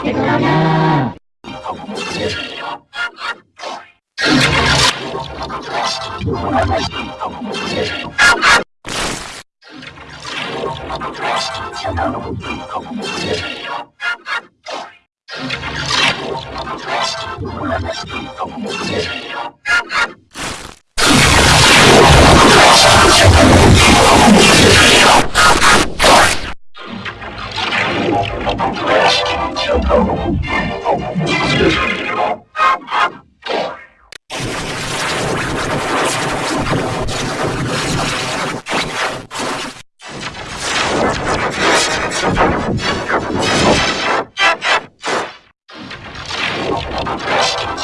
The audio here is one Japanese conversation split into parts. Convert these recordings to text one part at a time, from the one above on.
ってごらんな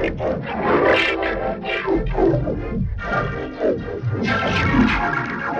I'm going to go to the hospital.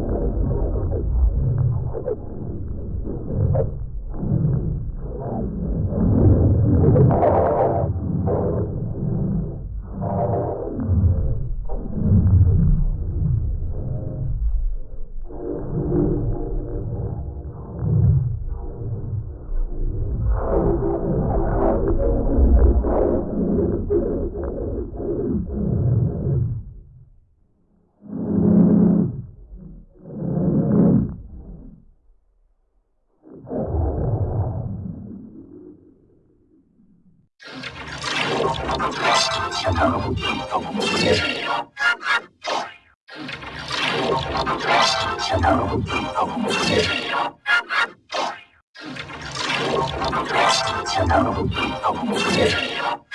枪膛和武器，仿佛模糊在这里了。枪膛和武器，仿佛模糊在这里了。